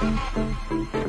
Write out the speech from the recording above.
Música